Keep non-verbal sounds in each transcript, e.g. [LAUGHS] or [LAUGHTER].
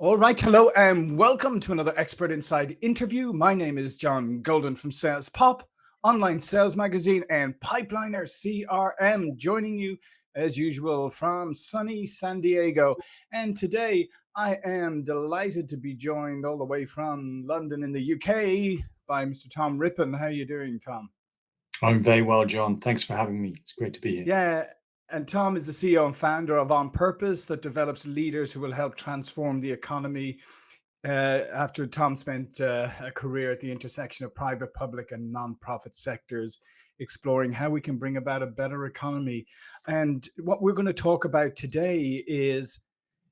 All right, hello and welcome to another Expert Insights interview. My name is John Golden from Sales Pop, online sales magazine, and Pipeliner CRM, joining you as usual from sunny San Diego. And today I am delighted to be joined all the way from London in the UK by Mr. Tom Rippon. How are you doing, Tom? I'm very well, John. Thanks for having me. It's great to be here. Yeah, and Tom is the CEO and founder of On Purpose that develops leaders who will help transform the economy. Uh, after Tom spent uh, a career at the intersection of private, public, and non-profit sectors, exploring how we can bring about a better economy. And what we're going to talk about today is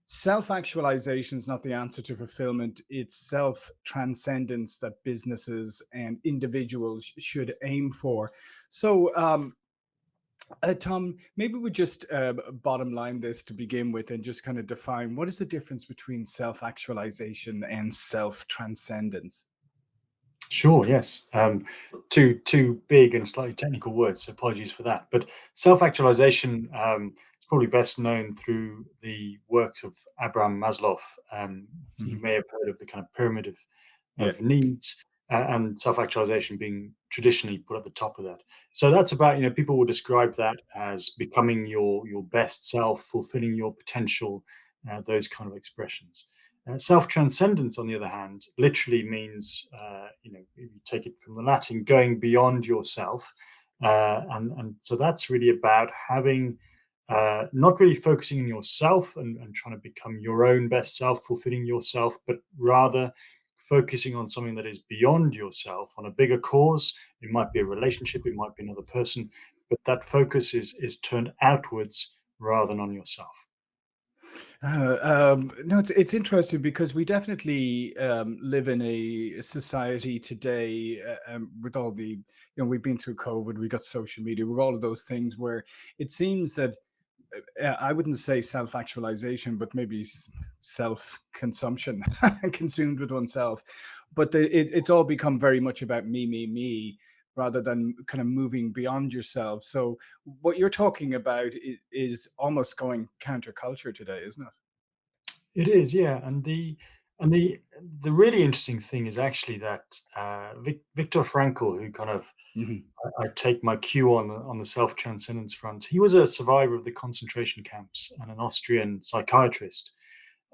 self-actualization is not the answer to fulfillment. It's self-transcendence that businesses and individuals should aim for. So um, uh, Tom, maybe we just uh, bottom line this to begin with and just kind of define what is the difference between self-actualization and self-transcendence? Sure, yes. Um, two two big and slightly technical words, so apologies for that. But self-actualization um, is probably best known through the works of Abraham Maslow. Um, you Mhm. may have heard of the kind of pyramid of, Yeah. needs and self-actualization being traditionally put at the top of that. So that's about, you know, people will describe that as becoming your your best self, fulfilling your potential, uh, those kind of expressions. Uh, self-transcendence, on the other hand, literally means, uh, you know, if you take it from the Latin, going beyond yourself. Uh, and, and so that's really about having, uh, not really focusing on yourself and, and trying to become your own best self, fulfilling yourself, but rather focusing on something that is beyond yourself, on a bigger cause. It might be a relationship, it might be another person, but that focus is is turned outwards rather than on yourself. Uh, um, no, it's it's interesting because we definitely um, live in a society today uh, um, with all the, you know, we've been through COVID, we got social media, with all of those things where it seems that Uh, uh, I wouldn't say self-actualization, but maybe self-consumption, [LAUGHS] consumed with oneself. But it, it's all become very much about me, me, me, rather than kind of moving beyond yourself. So what you're talking about is, is almost going counterculture today, isn't it? It is, yeah, and the and the the really interesting thing is actually that uh, Vic, Viktor Frankl, who kind of Mhm. I, I take my cue on the, on the self transcendence front, he was a survivor of the concentration camps and an Austrian psychiatrist,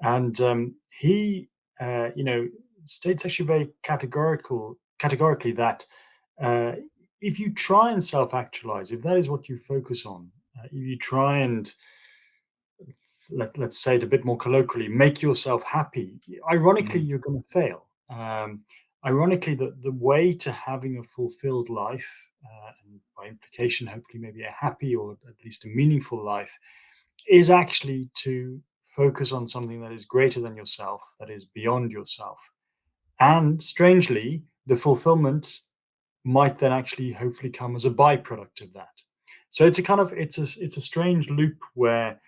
and um, he, uh, you know, states actually very categorical categorically that uh, if you try and self actualize, if that is what you focus on, uh, if you try and let, let's say it a bit more colloquially, make yourself happy, ironically, Mhm. you're going to fail. Um, ironically, the, the way to having a fulfilled life, uh, and by implication, hopefully, maybe a happy or at least a meaningful life, is actually to focus on something that is greater than yourself, that is beyond yourself. And strangely, the fulfillment might then actually hopefully come as a byproduct of that. So it's a kind of it's a it's a strange loop where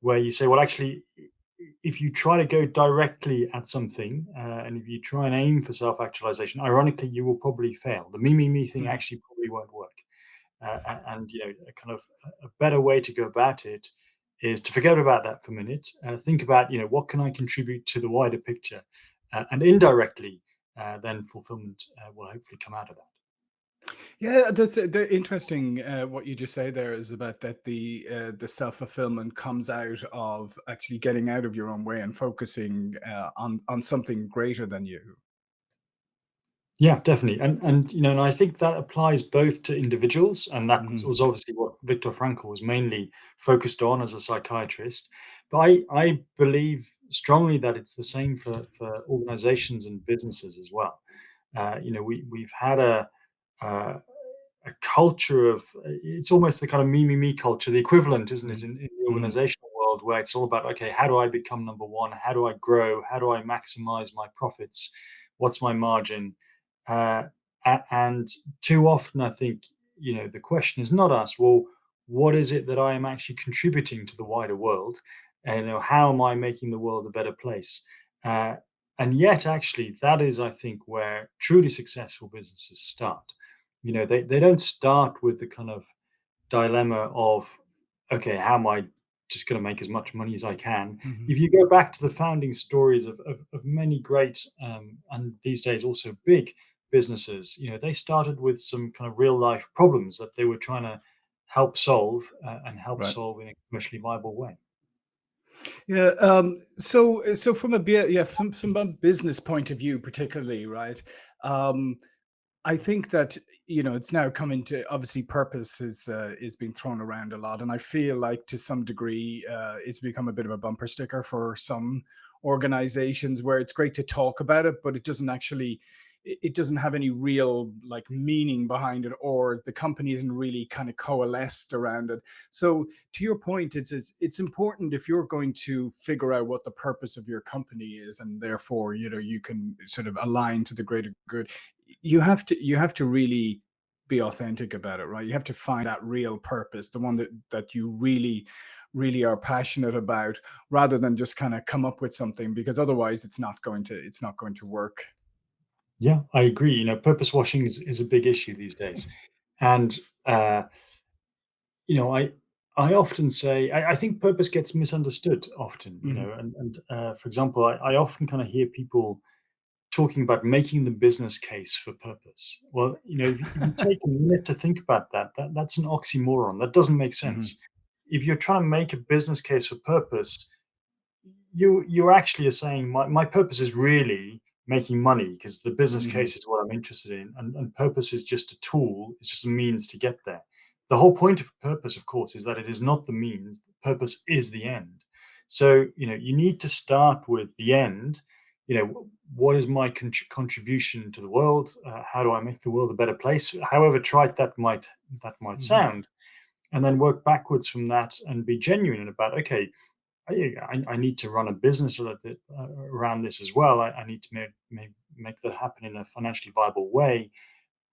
where you say, well, actually, if you try to go directly at something uh, and if you try and aim for self actualization, ironically, you will probably fail. The me, me, me thing Mhm. actually probably won't work. Uh, and, you know, a kind of a better way to go about it is to forget about that for a minute. Uh, think about, you know, what can I contribute to the wider picture? Uh, and indirectly, uh, then fulfillment uh, will hopefully come out of that. Yeah, that's uh, the interesting. Uh, what you just say there is about that the uh, the self fulfillment comes out of actually getting out of your own way and focusing uh, on on something greater than you. Yeah, definitely. And and you know, and I think that applies both to individuals, and that Mhm. was obviously what Viktor Frankl was mainly focused on as a psychiatrist. But I I believe strongly that it's the same for for organizations and businesses as well. Uh, you know, we we've had a uh, a culture of it's almost the kind of me me me culture, the equivalent, isn't it, in, in the Mhm. organizational world, where it's all about okay, how do I become number one? How do I grow? How do I maximize my profits? What's my margin? Uh, and too often, I think you know the question is not asked. Well, what is it that I am actually contributing to the wider world? And you know, how am I making the world a better place? Uh, and yet, actually, that is, I think, where truly successful businesses start. You know, they, they don't start with the kind of dilemma of, okay, how am I just going to make as much money as I can. hmm If you go back to the founding stories of, of, of many great um, and these days also big businesses, you know, they started with some kind of real life problems that they were trying to help solve uh, and help Right. solve in a commercially viable way. Yeah. Um, so, so from a yeah, from, from a business point of view, particularly, right? Um, I think that you know it's now coming to obviously purpose is uh, is being thrown around a lot, and I feel like to some degree uh, it's become a bit of a bumper sticker for some organizations where it's great to talk about it, but it doesn't actually it it doesn't have any real like meaning behind it, or the company isn't really kind of coalesced around it. So to your point, it's it's, it's important if you're going to figure out what the purpose of your company is, and therefore you know you can sort of align to the greater good you have to you have to really be authentic about it right you have to find that real purpose the one that that you really really are passionate about rather than just kind of come up with something because otherwise it's not going to it's not going to work Yeah, I agree. You know, purpose washing is, is a big issue these days. And uh, you know, I I often say I, I think purpose gets misunderstood often, you hmm know, and and uh, for example, I, I often kind of hear people talking about making the business case for purpose. Well, you know, if, you [LAUGHS] take a minute to think about that, that that's an oxymoron. That doesn't make sense. If you're trying to make a business case for purpose, you you actually are saying my, my purpose is really making money because the business hmm case is what I'm interested in, and, and purpose is just a tool. It's just a means to get there. The whole point of purpose, of course, is that it is not the means. Purpose is the end. So you know you need to start with the end. You know what is my con- contribution to the world? Uh, how do I make the world a better place? However trite that might that might hmm sound, and then work backwards from that and be genuine about okay I, I need to run a business a little bit, uh, around this as well. I, I need to make, make make that happen in a financially viable way.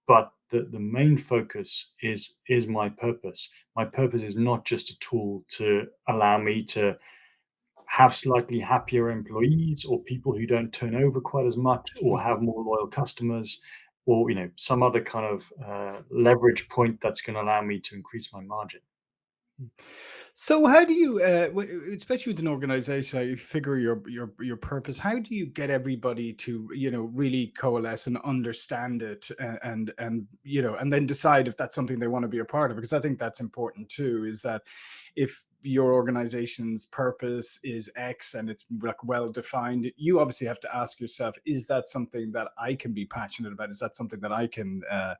But the, the main focus is is my purpose. My purpose is not just a tool to allow me to have slightly happier employees or people who don't turn over quite as much or hmm have more loyal customers or you know some other kind of uh, leverage point that's going to allow me to increase my margin. So how do you, uh, especially with an organization, you figure your your your purpose? How do you get everybody to you know really coalesce and understand it, and and, and you know, and then decide if that's something they want to be a part of? Because I think that's important too. Is that if your organization's purpose is X and it's like well defined, you obviously have to ask yourself, is that something that I can be passionate about? Is that something that I can uh,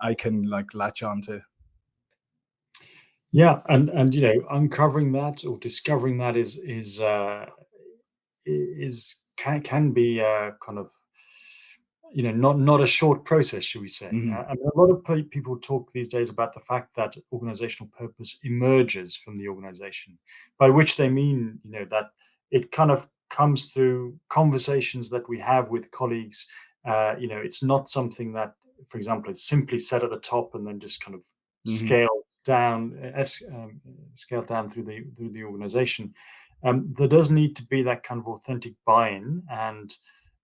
I can like latch on to? Yeah, and and you know, uncovering that or discovering that is is uh, is can can be uh, kind of you know not not a short process, should we say? hmm Uh, and a lot of pe- people talk these days about the fact that organizational purpose emerges from the organization, by which they mean you know that it kind of comes through conversations that we have with colleagues. Uh, you know, it's not something that, for example, is simply set at the top and then just kind of hmm scaled down, es- um, scaled down through the through the organization um, there does need to be that kind of authentic buy-in and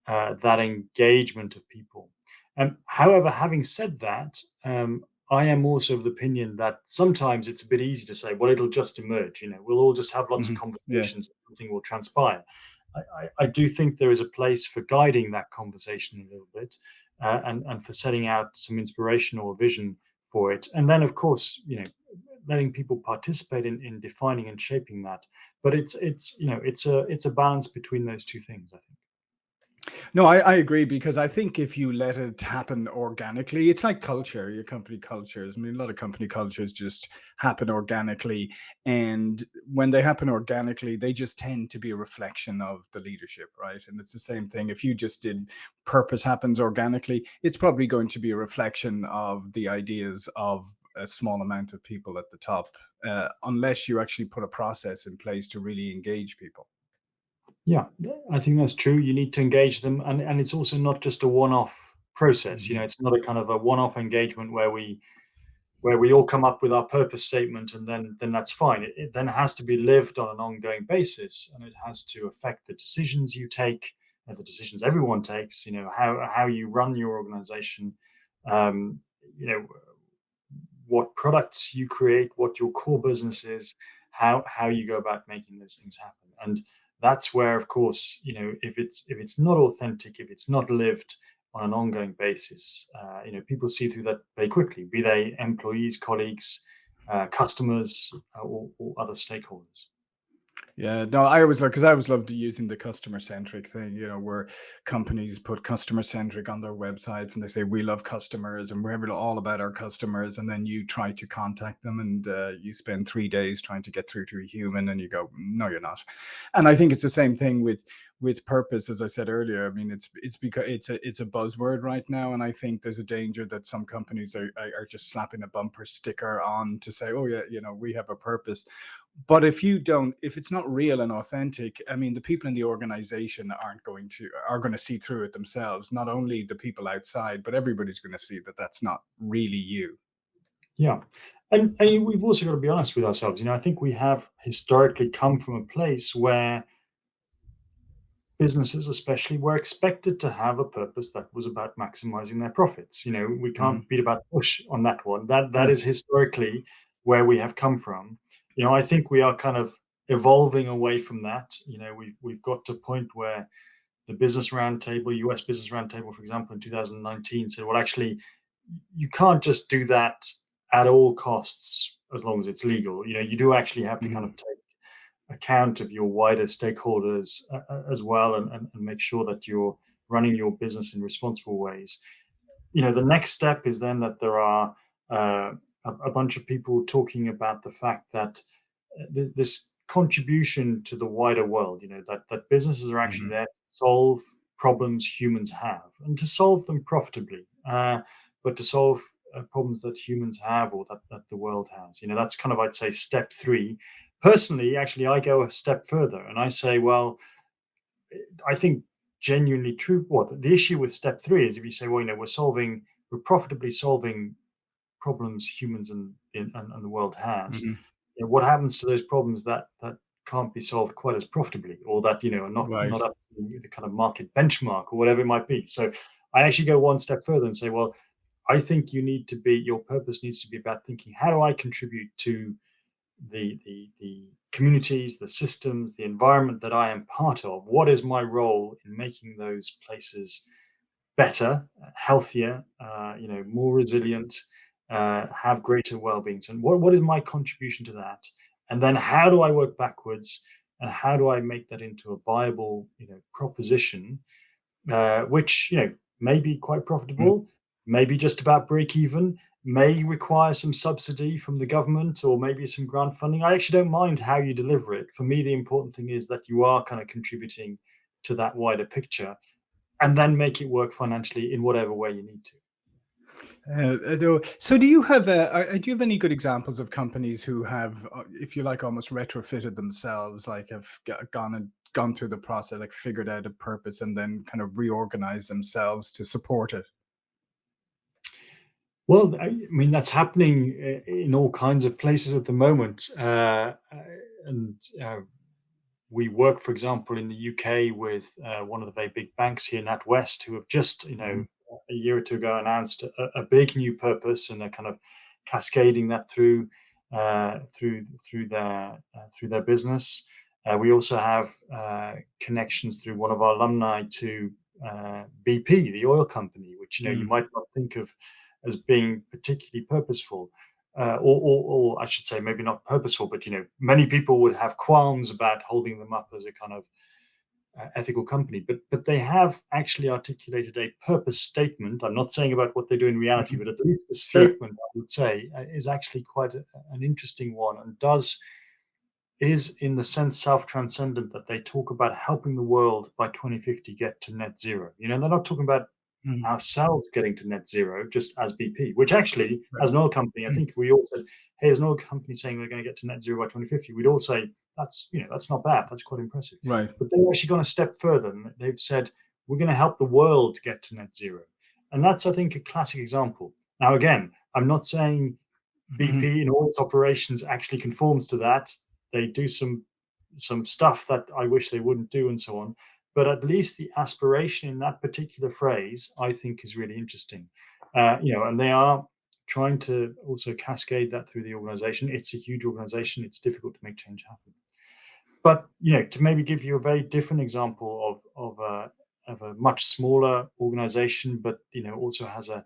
uh, that engagement of people. Um, however, having said that, um, I am also of the opinion that sometimes it's a bit easy to say, well, it'll just emerge. You know, we'll all just have lots of hmm Yeah. conversations, and something will transpire. I, I, I do think there is a place for guiding that conversation a little bit, uh, and and for setting out some inspiration or vision for it, and then of course, you know, letting people participate in, in defining and shaping that. But it's it's you know it's a it's a balance between those two things i think No, I, I agree because I think if you let it happen organically, it's like culture, your company cultures. I mean, a lot of company cultures just happen organically. And when they happen organically, they just tend to be a reflection of the leadership, right? And it's the same thing. If you just did purpose happens organically, it's probably going to be a reflection of the ideas of a small amount of people at the top, uh, unless you actually put a process in place to really engage people. Yeah i think that's true. You need to engage them and and it's also not just a one-off process you know Mhm, it's not a kind of a one-off engagement where we where we all come up with our purpose statement and then then that's fine. It, it then has to be lived on an ongoing basis and it has to affect the decisions you take and the decisions everyone takes you know how how you run your organization um, you know what products you create, what your core business is, how how you go about making those things happen. And that's where, of course, you know, if it's if it's not authentic, if it's not lived on an ongoing basis, uh, you know, people see through that very quickly, be they employees, colleagues, uh, customers, uh, or, or other stakeholders. Yeah, no, I always love because I always loved using the customer centric thing, you know, where companies put customer centric on their websites and they say we love customers and we're all about our customers, and then you try to contact them and uh, you spend three days trying to get through to a human, and you go, no, you're not. And I think it's the same thing with with purpose, as I said earlier. I mean, it's it's because it's a it's a buzzword right now, and I think there's a danger that some companies are are just slapping a bumper sticker on to say, oh yeah, you know, we have a purpose but if you don't if it's not real and authentic i mean the people in the organization aren't going to are going to see through it themselves not only the people outside but everybody's going to see that that's not really you Yeah. And, and we've also got to be honest with ourselves. You know, I think we have historically come from a place where businesses especially were expected to have a purpose that was about maximizing their profits you know we can't mm. beat about the bush on that one that that yeah is historically where we have come from you know i think we are kind of evolving away from that you know we've we've got to a point where the business roundtable us business roundtable for example in 2019 said well actually you can't just do that at all costs as long as it's legal you know you do actually have to kind Mhm. of take account of your wider stakeholders uh, uh, as well and, and, and make sure that you're running your business in responsible ways. You know, the next step is then that there are uh, a, a bunch of people talking about the fact that uh, this, this contribution to the wider world, you know, that, that businesses are actually Mhm. there to solve problems humans have and to solve them profitably, uh, but to solve uh, problems that humans have or that, that the world has. You know, that's kind of, I'd say, step three personally, actually, I go a step further and I say, well, I think genuinely true. What the issue with step three is if you say, well, you know, we're solving, we're profitably solving problems humans and and, and the world has. Mhm. You know, what happens to those problems that that can't be solved quite as profitably, or that you know are not right not up to the kind of market benchmark or whatever it might be. So I actually go one step further and say, well, I think you need to be your purpose needs to be about thinking how do I contribute to the the the communities, the systems, the environment that I am part of. What is my role in making those places better, healthier, uh, you know, more resilient, uh, have greater well-being? So, what what is my contribution to that? And then, how do I work backwards? And how do I make that into a viable, you know, proposition uh, which you know may be quite Mm. profitable, maybe just about break even, may require some subsidy from the government or maybe some grant funding. I actually don't mind how you deliver it. For me, the important thing is that you are kind of contributing to that wider picture and then make it work financially in whatever way you need to. Uh, so do you have uh, uh, do you have any good examples of companies who have uh, if you like almost retrofitted themselves like have gone and gone through the process like figured out a purpose and then kind of reorganized themselves to support it Well, I mean, that's happening uh, in all kinds of places at the moment. Uh, and uh, we work, for example, in the UK with uh, one of the very big banks here, NatWest, who have just, you know, Mhm. A year or two ago announced a, a big new purpose, and they're kind of cascading that through uh, through through their uh, through their business. Uh, we also have uh, connections through one of our alumni to uh, BP, the oil company, which you know you Mm. might not think of as being particularly purposeful uh, or, or, or I should say, maybe not purposeful, but you know, many people would have qualms about holding them up as a kind of uh, ethical company, but but they have actually articulated a purpose statement. I'm not saying about what they do in reality, Mhm. but at least the sure statement I would say uh, is actually quite a, an interesting one and does is in the sense self-transcendent that they talk about helping the world by 2050 get to net zero. You know, they're not talking about Mm. ourselves getting to net zero just as BP, which actually, right as an oil company, I Mm. think we all said, hey, as an oil company saying we're going to get to net zero by 2050, we'd all say that's you know that's not bad, that's quite impressive. right But they've actually gone a step further and they've said we're going to help the world get to net zero, and that's I think a classic example. Now again, I'm not saying. BP in all its operations actually conforms to that. They do some some stuff that I wish they wouldn't do, and so on. But at least the aspiration in that particular phrase, I think, is really interesting. Uh, you know, and they are trying to also cascade that through the organization. It's a huge organization. It's difficult to make change happen. But you know, to maybe give you a very different example of of a of a much smaller organization, but you know also has a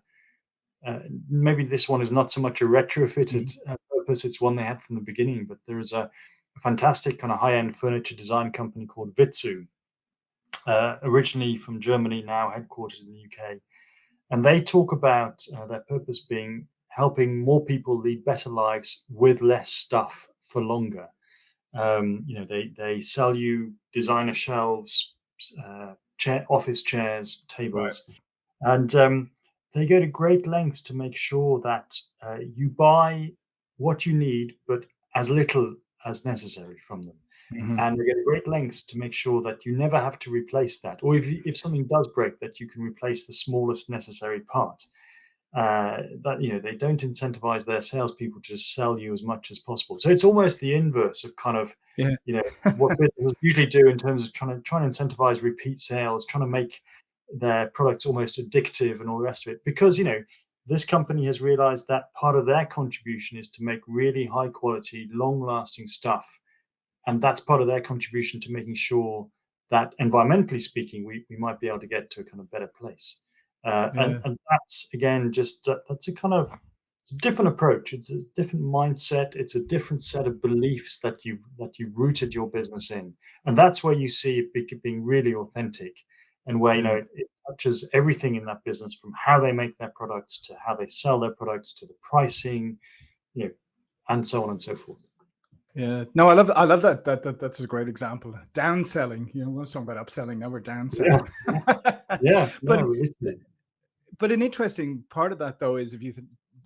uh, maybe this one is not so much a retrofitted mm-hmm. uh, purpose; it's one they had from the beginning. But there is a, a fantastic kind of high-end furniture design company called Vitsœ, uh, originally from Germany, now headquartered in the UK, and they talk about uh, their purpose being helping more people lead better lives with less stuff for longer. Um, you know, they they sell you designer shelves, uh, chair, office chairs, tables, right. and um, they go to great lengths to make sure that uh, you buy what you need, but as little as necessary from them. Mm-hmm. And they go to great lengths to make sure that you never have to replace that, or if if something does break, that you can replace the smallest necessary part uh, that you know they don't incentivize their salespeople to just sell you as much as possible. So it's almost the inverse of kind of yeah. you know [LAUGHS] what businesses usually do in terms of trying to trying to incentivize repeat sales, trying to make their products almost addictive and all the rest of it. Because you know this company has realized that part of their contribution is to make really high quality, long lasting stuff, and that's part of their contribution to making sure that environmentally speaking, we, we might be able to get to a kind of better place. Uh, yeah. and, and, that's again just uh, that's a kind of it's a different approach. It's a different mindset. It's a different set of beliefs that you that you rooted your business in, and that's where you see it being really authentic, and where you know it, it touches everything in that business from how they make their products to how they sell their products to the pricing, you know, and so on and so forth. Yeah, no, I love I love that. That, that that's a great example. Downselling, you know, we're talking about upselling. Now we're downselling. Yeah, yeah [LAUGHS] but no, but an interesting part of that though is if you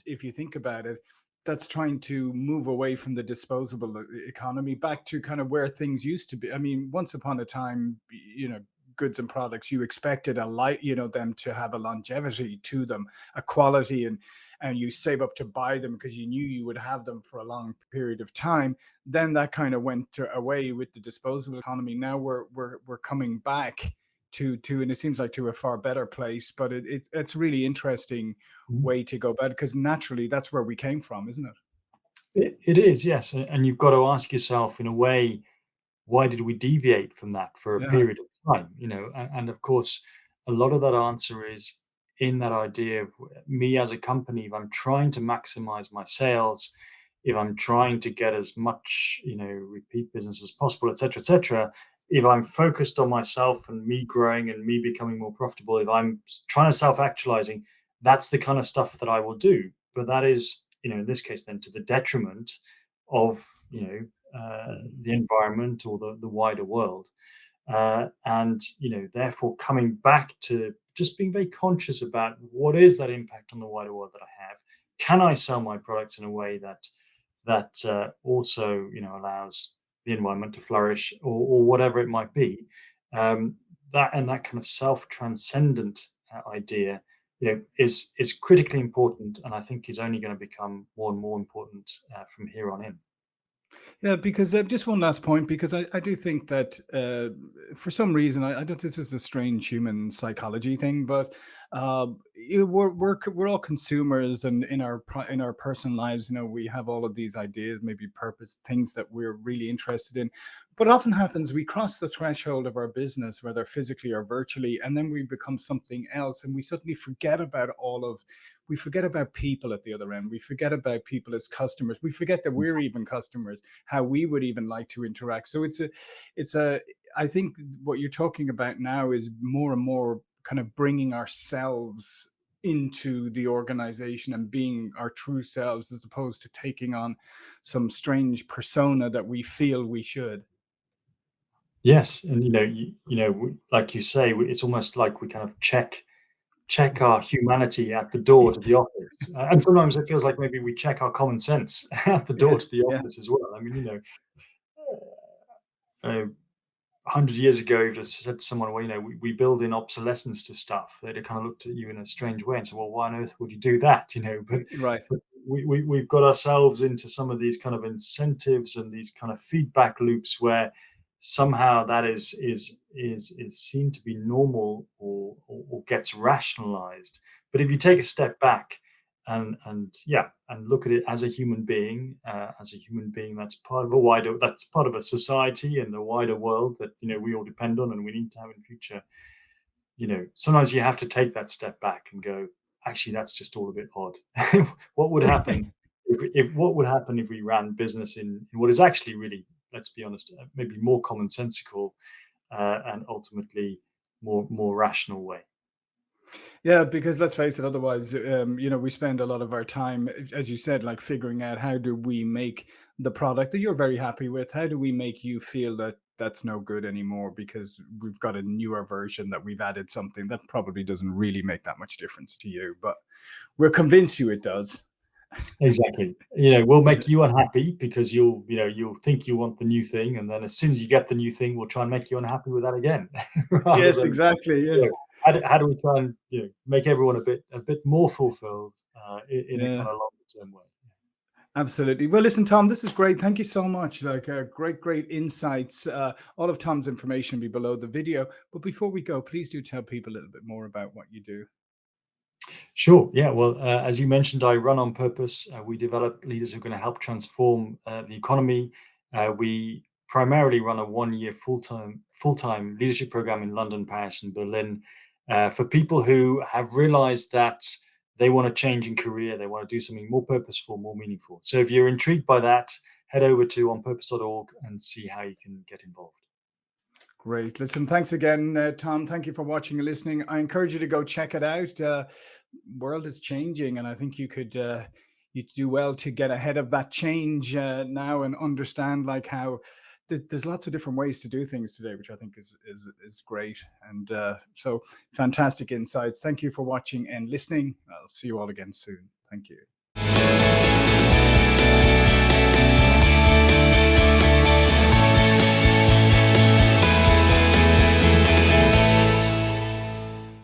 if you think about it that's trying to move away from the disposable uh, economy back to kind of where things used to be i mean once upon a time you know goods and products you expected a light you know them to have a longevity to them a quality and and you save up to buy them because you knew you would have them for a long period of time then that kind of went to, away with the disposable economy now we're we're we're coming back to to and it seems like to a far better place but it, it it's a really interesting mm-hmm. way to go about because naturally that's where we came from isn't it? it it is yes and you've got to ask yourself in a way why did we deviate from that for a yeah. period of time you know and, and, of course a lot of that answer is in that idea of me as a company if i'm trying to maximize my sales if i'm trying to get as much you know repeat business as possible etc etc if I'm focused on myself and me growing and me becoming more profitable, if I'm trying to self actualizing, that's the kind of stuff that I will do. But that is, you know, in this case, then to the detriment of, you know, uh, the environment or the, the wider world. Uh, and, you know, therefore coming back to just being very conscious about what is that impact on the wider world that I have? Can I sell my products in a way that that uh, also, you know, allows the environment to flourish or, or whatever it might be um, that and that kind of self-transcendent uh, idea you know is is critically important and i think is only going to become more and more important uh, from here on in yeah, because uh, just one last point, because I, I do think that uh, for some reason, I, I don't. This is a strange human psychology thing, but uh, we're we're we're all consumers, and in our in our personal lives, you know, we have all of these ideas, maybe purpose things that we're really interested in. But often happens we cross the threshold of our business, whether physically or virtually, and then we become something else, and we suddenly forget about all of we forget about people at the other end. We forget about people as customers. We forget that we're even customers, how we would even like to interact. So it's a, it's a, I think what you're talking about now is more and more kind of bringing ourselves into the organization and being our true selves as opposed to taking on some strange persona that we feel we should. Yes, and you know, you, you know, like you say, it's almost like we kind of check check our humanity at the door to the office. Uh, and sometimes it feels like maybe we check our common sense [LAUGHS] at the door yeah, to the office yeah. as well. I mean, you know, uh, 100 years ago, you just said to someone, well, you know, we, we build in obsolescence to stuff. They'd have kind of looked at you in a strange way and said, well, why on earth would you do that? [LAUGHS] You know, but, right. But we, we, we've got ourselves into some of these kind of incentives and these kind of feedback loops where somehow that is is is is seen to be normal or, or, or gets rationalized. But if you take a step back, and and yeah and look at it as a human being uh, as a human being that's part of a wider that's part of a society and the wider world that you know we all depend on and we need to have in future. You know sometimes you have to take that step back and go actually that's just all a bit odd. [LAUGHS] What would [LAUGHS] happen if, if what would happen if we ran business in, in what is actually really let's be honest uh, maybe more commonsensical uh, and ultimately more more rational way yeah, because let's face it, otherwise, um, you know, we spend a lot of our time, as you said, like figuring out how do we make the product that you're very happy with, how do we make you feel that that's no good anymore because we've got a newer version that we've added something that probably doesn't really make that much difference to you, but we're convinced you it does. Exactly. You know, we'll make [LAUGHS] you unhappy because you'll, you know, you'll think you want the new thing, and then as soon as you get the new thing, we'll try and make you unhappy with that again. [LAUGHS] yes, than, exactly. Yeah. You know, how, do, how do we try and you know make everyone a bit a bit more fulfilled uh, in, in yeah. a kind of longer term way? Absolutely. Well, listen, Tom, this is great. Thank you so much. Like uh, great, great insights. Uh, all of Tom's information will be below the video. But before we go, please do tell people a little bit more about what you do. Sure. Yeah. Well, uh, as you mentioned, I run on purpose. Uh, we develop leaders who are going to help transform uh, the economy. Uh, we primarily run a one-year full-time full-time leadership program in London, Paris, and Berlin uh, for people who have realized that they want to change in career, they want to do something more purposeful, more meaningful. So if you're intrigued by that, head over to onpurpose.org and see how you can get involved. Great. Listen, thanks again, uh, Tom. Thank you for watching and listening. I encourage you to go check it out. Uh, world is changing, and I think you could uh, you do well to get ahead of that change uh, now and understand like how there's lots of different ways to do things today, which I think is is is great. And uh, so fantastic insights. Thank you for watching and listening. I'll see you all again soon. Thank you.